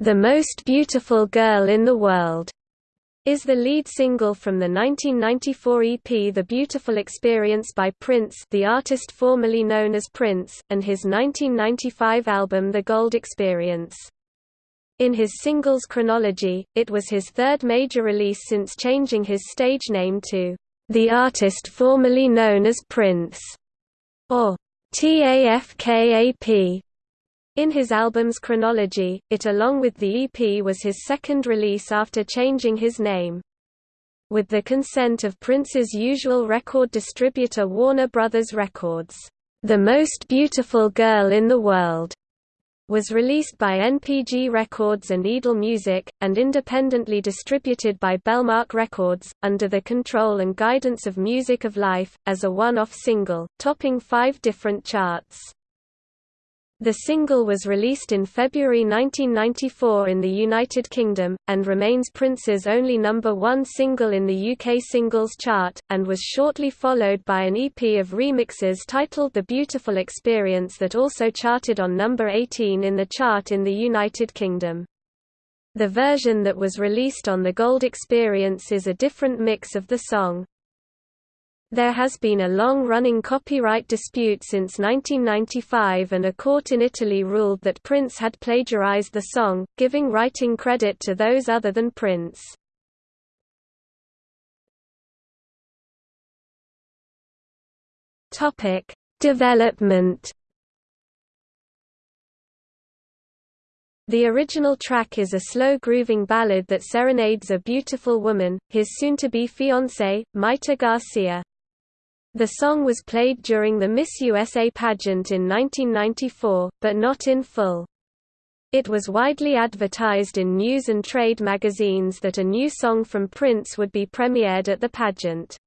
The Most Beautiful Girl in the World is the lead single from the 1994 EP The Beautiful Experience by Prince the artist formerly known as Prince, and his 1995 album The Gold Experience. In his singles chronology, it was his third major release since changing his stage name to the artist formerly known as Prince, or TAFKAP. In his album's chronology, it along with the EP was his second release after changing his name. With the consent of Prince's usual record distributor Warner Brothers Records, "'The Most Beautiful Girl in the World' was released by NPG Records and Edel Music, and independently distributed by Bellmark Records, under the control and guidance of Music of Life, as a one-off single, topping five different charts. The single was released in February 1994 in the United Kingdom, and remains Prince's only number one single in the UK singles chart, and was shortly followed by an EP of remixes titled The Beautiful Experience that also charted on number 18 in the chart in the United Kingdom. The version that was released on The Gold Experience is a different mix of the song. There has been a long-running copyright dispute since 1995 and a court in Italy ruled that Prince had plagiarized the song, giving writing credit to those other than Prince. Development The original track is a slow grooving ballad that serenades a beautiful woman, his soon-to-be fiancée, Mayte Garcia. The song was played during the Miss USA pageant in 1994, but not in full. It was widely advertised in news and trade magazines that a new song from Prince would be premiered at the pageant.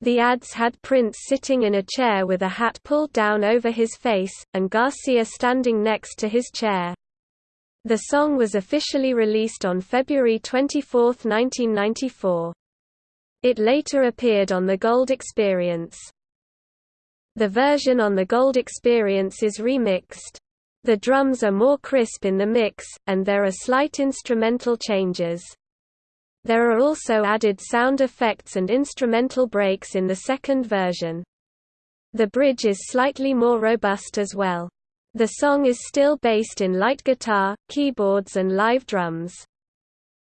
The ads had Prince sitting in a chair with a hat pulled down over his face, and Garcia standing next to his chair. The song was officially released on February 24, 1994. It later appeared on The Gold Experience. The version on The Gold Experience is remixed. The drums are more crisp in the mix, and there are slight instrumental changes. There are also added sound effects and instrumental breaks in the second version. The bridge is slightly more robust as well. The song is still based in light guitar, keyboards and live drums.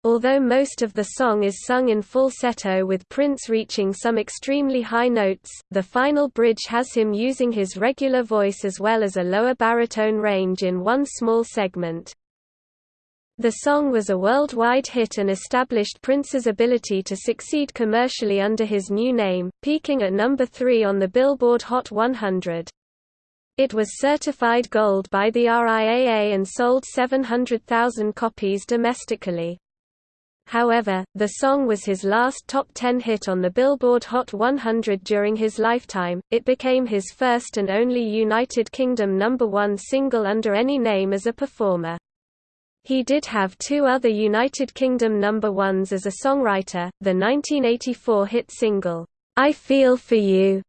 Although most of the song is sung in falsetto with Prince reaching some extremely high notes, the final bridge has him using his regular voice as well as a lower baritone range in one small segment. The song was a worldwide hit and established Prince's ability to succeed commercially under his new name, peaking at number 3 on the Billboard Hot 100. It was certified gold by the RIAA and sold 700,000 copies domestically. However, the song was his last top 10 hit on the Billboard Hot 100 during his lifetime. It became his first and only United Kingdom number 1 single under any name as a performer. He did have two other United Kingdom number ones as a songwriter, the 1984 hit single, I Feel For You,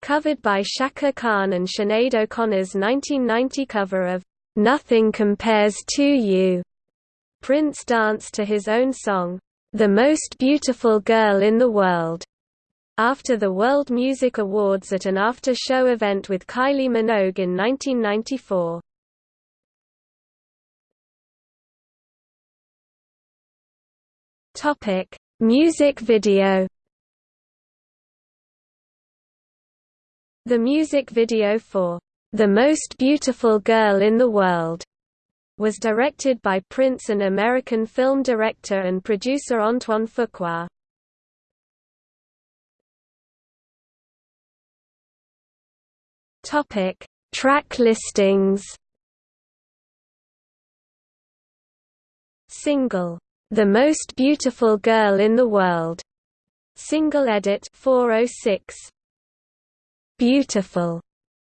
covered by Chaka Khan and Sinead O'Connor's 1990 cover of Nothing Compares to You. Prince danced to his own song, The Most Beautiful Girl in the World, after the World Music Awards at an after-show event with Kylie Minogue in 1994. Topic: Music video. The music video for The Most Beautiful Girl in the World was directed by Prince and American film director and producer Antoine Fuqua. Topic: Track listings. Single: The Most Beautiful Girl in the World. Single edit 406. Beautiful.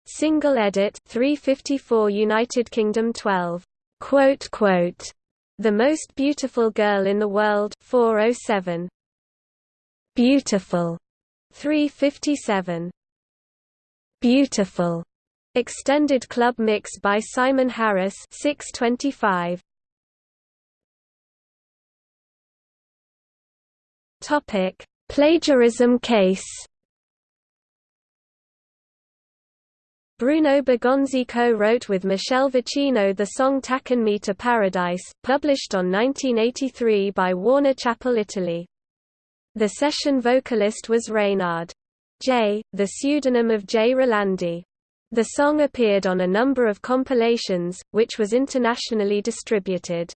Single edit 354 United Kingdom 12 quote, quote, the most beautiful girl in the world 407. Beautiful 357. Beautiful Extended Club Mix by Simon Harris 625 Topic Plagiarism case Bruno Bergonzi co-wrote with Michele Vicino the song Takin' Me to Paradise, published on 1983 by Warner Chappell Italy. The session vocalist was Raynard J., the pseudonym of J. Rolandi. The song appeared on a number of compilations, which was internationally distributed.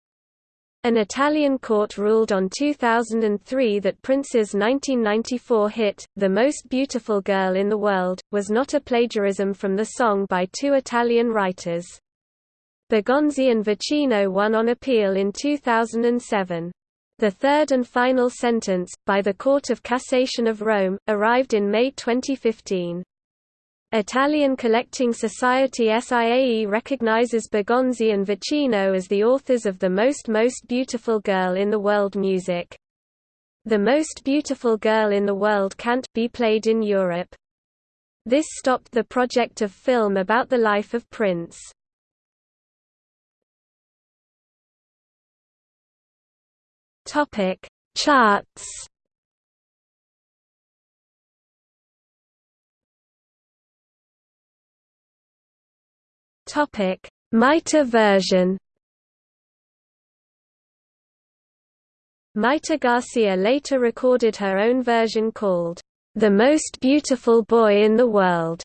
An Italian court ruled on 2003 that Prince's 1994 hit, The Most Beautiful Girl in the World, was not a plagiarism from the song by two Italian writers. Bergonzi and Vicino won on appeal in 2007. The third and final sentence, by the Court of Cassation of Rome, arrived in May 2015. Italian Collecting Society SIAE recognizes Bergonzi and Vicino as the authors of The Most Most Beautiful Girl in the World music. The Most Beautiful Girl in the World can't be played in Europe. This stopped the project of film about the life of Prince. Topic: Charts Topic: Mayte version. Mayte Garcia later recorded her own version called The Most Beautiful Boy in the World.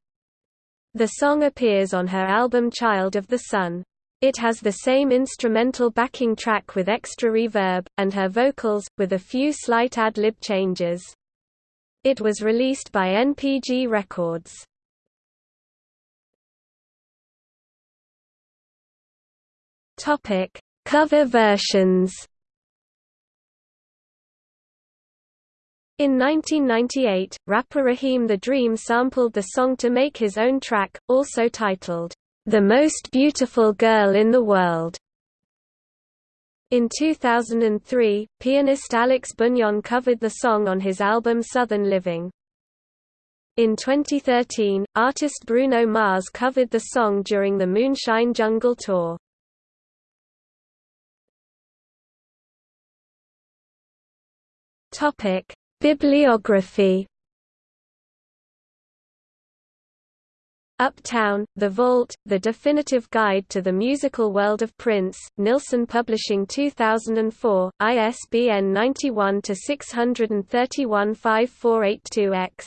The song appears on her album Child of the Sun. It has the same instrumental backing track with extra reverb, and her vocals, with a few slight ad-lib changes. It was released by NPG Records. Topic: Cover versions. In 1998, rapper Raheem the Dream sampled the song to make his own track, also titled, The Most Beautiful Girl in the World. In 2003, pianist Alex Bugnon covered the song on his album Southern Living. In 2013, artist Bruno Mars covered the song during the Moonshine Jungle Tour. Topic: Bibliography. Uptown, The Vault, The Definitive Guide to the Musical World of Prince, Nilsen Publishing 2004, ISBN 91 631 5482 X.